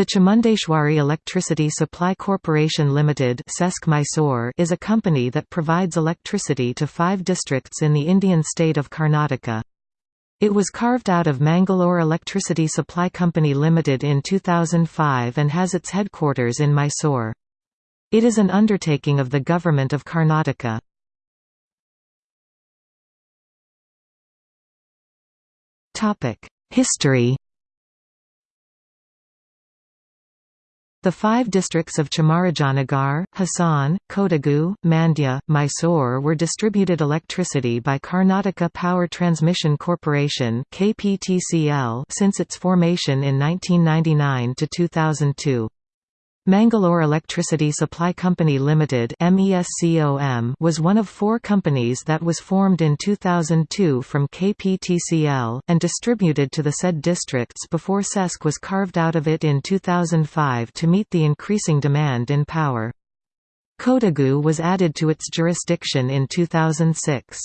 The Chamundeshwari Electricity Supply Corporation Limited is a company that provides electricity to five districts in the Indian state of Karnataka. It was carved out of Mangalore Electricity Supply Company Limited in 2005 and has its headquarters in Mysore. It is an undertaking of the Government of Karnataka. History The five districts of Chamarajanagar, Hassan, Kodagu, Mandya, Mysore were distributed electricity by Karnataka Power Transmission Corporation since its formation in 1999 to 2002. Mangalore Electricity Supply Company Limited was one of four companies that was formed in 2002 from KPTCL, and distributed to the said districts before CESC was carved out of it in 2005 to meet the increasing demand in power. Kodagu was added to its jurisdiction in 2006.